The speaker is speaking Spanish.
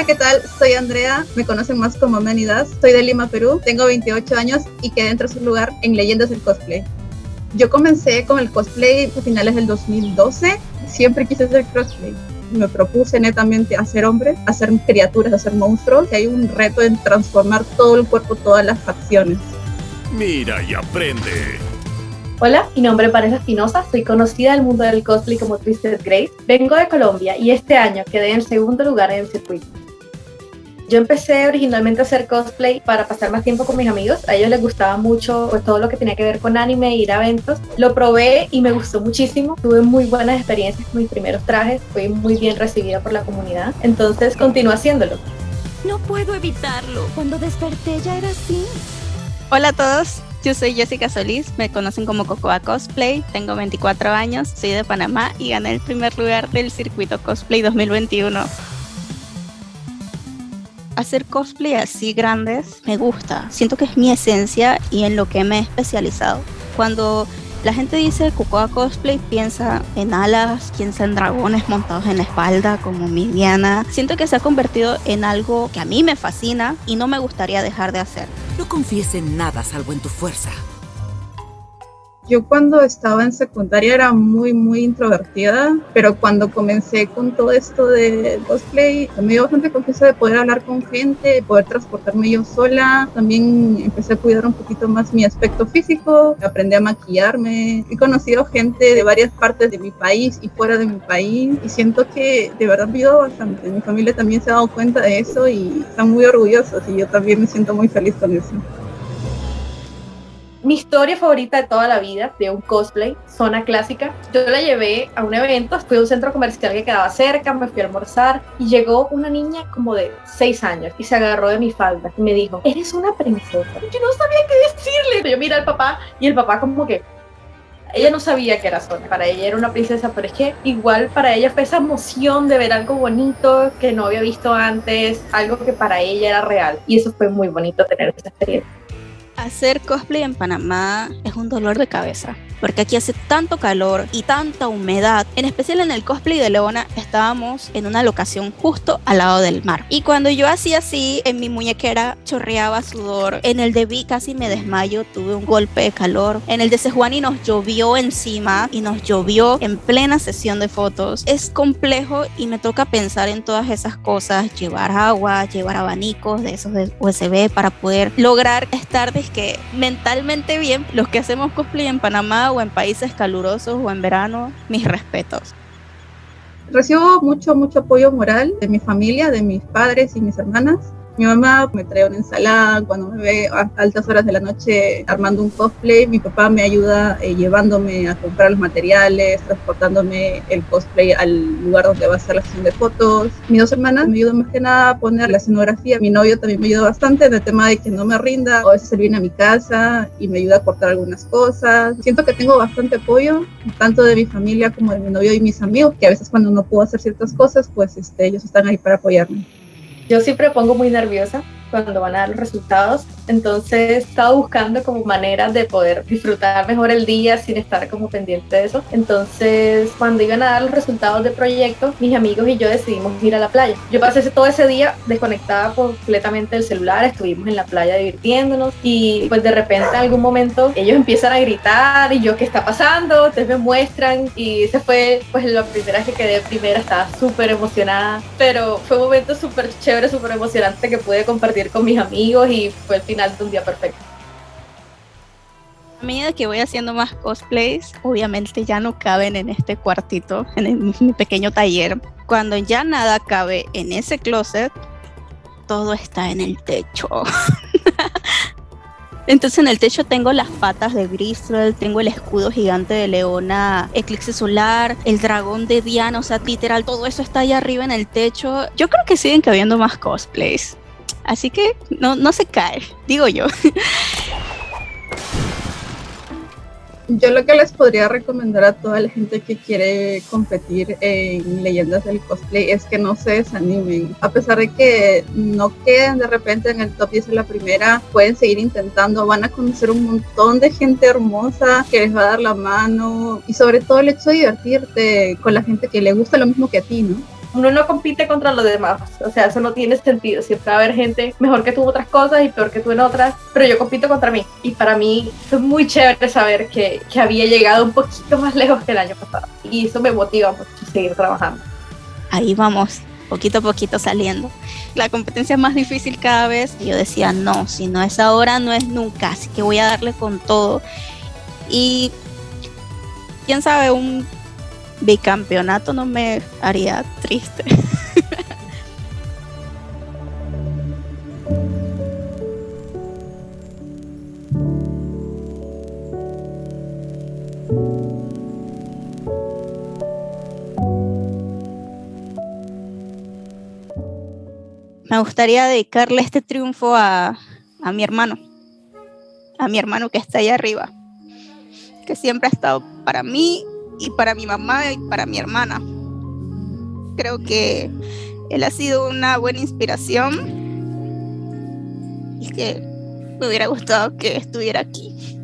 Hola, ¿qué tal? Soy Andrea, me conocen más como Manidas. Soy de Lima, Perú, tengo 28 años y quedé dentro de su lugar en Leyendas del Cosplay. Yo comencé con el cosplay a finales del 2012, siempre quise hacer cosplay. Me propuse netamente hacer hombre, hacer criaturas, hacer monstruos, y hay un reto en transformar todo el cuerpo, todas las facciones. Mira y aprende. Hola, mi nombre es Vanessa Espinosa, soy conocida del mundo del cosplay como Twisted Grace. Vengo de Colombia y este año quedé en segundo lugar en el circuito. Yo empecé originalmente a hacer cosplay para pasar más tiempo con mis amigos. A ellos les gustaba mucho pues, todo lo que tenía que ver con anime, ir a eventos. Lo probé y me gustó muchísimo. Tuve muy buenas experiencias con mis primeros trajes. Fui muy bien recibida por la comunidad. Entonces continué haciéndolo. No puedo evitarlo. Cuando desperté ya era así. Hola a todos. Yo soy Jessica Solís, me conocen como Cocoa Cosplay, tengo 24 años, soy de Panamá y gané el primer lugar del circuito Cosplay 2021 hacer cosplay así grandes me gusta. Siento que es mi esencia y en lo que me he especializado. Cuando la gente dice Cocoa Cosplay, piensa en alas, piensa en dragones montados en la espalda como mi Diana. Siento que se ha convertido en algo que a mí me fascina y no me gustaría dejar de hacer. No confíes en nada salvo en tu fuerza. Yo cuando estaba en secundaria era muy, muy introvertida, pero cuando comencé con todo esto de cosplay, me dio bastante confianza de poder hablar con gente, de poder transportarme yo sola. También empecé a cuidar un poquito más mi aspecto físico, aprendí a maquillarme. He conocido gente de varias partes de mi país y fuera de mi país y siento que de verdad me bastante. Mi familia también se ha dado cuenta de eso y están muy orgullosos y yo también me siento muy feliz con eso. Mi historia favorita de toda la vida de un cosplay, zona clásica, yo la llevé a un evento, fui a un centro comercial que quedaba cerca, me fui a almorzar y llegó una niña como de 6 años y se agarró de mi falda y me dijo, eres una princesa. Yo no sabía qué decirle. Yo miré al papá y el papá como que, ella no sabía que era Zona, para ella era una princesa, pero es que igual para ella fue esa emoción de ver algo bonito que no había visto antes, algo que para ella era real. Y eso fue muy bonito tener esa experiencia. Hacer cosplay en Panamá es un dolor de cabeza porque aquí hace tanto calor y tanta humedad. En especial en el cosplay de Leona estábamos en una locación justo al lado del mar. Y cuando yo hacía así, en mi muñequera chorreaba sudor. En el de Vi casi me desmayo, tuve un golpe de calor. En el de Sejuani nos llovió encima y nos llovió en plena sesión de fotos. Es complejo y me toca pensar en todas esas cosas, llevar agua, llevar abanicos de esos de USB para poder lograr estar que mentalmente bien. Los que hacemos cosplay en Panamá en países calurosos o en verano, mis respetos. Recibo mucho, mucho apoyo moral de mi familia, de mis padres y mis hermanas mi mamá me trae una ensalada cuando me ve a altas horas de la noche armando un cosplay. Mi papá me ayuda eh, llevándome a comprar los materiales, transportándome el cosplay al lugar donde va a ser la sesión de fotos. Mis dos hermanas me ayudan más que nada a poner la escenografía. Mi novio también me ayuda bastante en el tema de que no me rinda. A veces él viene a mi casa y me ayuda a cortar algunas cosas. Siento que tengo bastante apoyo, tanto de mi familia como de mi novio y mis amigos, que a veces cuando no puedo hacer ciertas cosas, pues este, ellos están ahí para apoyarme. Yo siempre pongo muy nerviosa cuando van a dar los resultados. Entonces he estado buscando como maneras de poder disfrutar mejor el día sin estar como pendiente de eso. Entonces cuando iban a dar los resultados del proyecto, mis amigos y yo decidimos ir a la playa. Yo pasé todo ese día desconectada completamente del celular, estuvimos en la playa divirtiéndonos y pues de repente en algún momento ellos empiezan a gritar y yo qué está pasando, ustedes me muestran y ese fue pues la primera que quedé primera, estaba súper emocionada, pero fue un momento súper chévere, súper emocionante que pude compartir con mis amigos y fue el final de un día perfecto. A medida que voy haciendo más cosplays, obviamente ya no caben en este cuartito, en mi pequeño taller. Cuando ya nada cabe en ese closet, todo está en el techo. Entonces en el techo tengo las patas de Bristol, tengo el escudo gigante de Leona, Eclipse Solar, el dragón de Diana, o sea, literal, todo eso está ahí arriba en el techo. Yo creo que siguen cabiendo más cosplays. Así que no, no se cae, digo yo. Yo lo que les podría recomendar a toda la gente que quiere competir en leyendas del cosplay es que no se desanimen. A pesar de que no queden de repente en el top 10 en la primera, pueden seguir intentando, van a conocer un montón de gente hermosa que les va a dar la mano y sobre todo el hecho de divertirte con la gente que le gusta lo mismo que a ti, ¿no? Uno no compite contra los demás, o sea, eso no tiene sentido, siempre va a haber gente mejor que tú en otras cosas y peor que tú en otras, pero yo compito contra mí y para mí fue muy chévere saber que, que había llegado un poquito más lejos que el año pasado y eso me motiva mucho a seguir trabajando. Ahí vamos, poquito a poquito saliendo. La competencia es más difícil cada vez. Yo decía, no, si no es ahora, no es nunca, así que voy a darle con todo. Y quién sabe, un bicampeonato no me haría triste. me gustaría dedicarle este triunfo a, a, mi hermano, a mi hermano que está allá arriba, que siempre ha estado para mí y para mi mamá y para mi hermana. Creo que él ha sido una buena inspiración y que me hubiera gustado que estuviera aquí.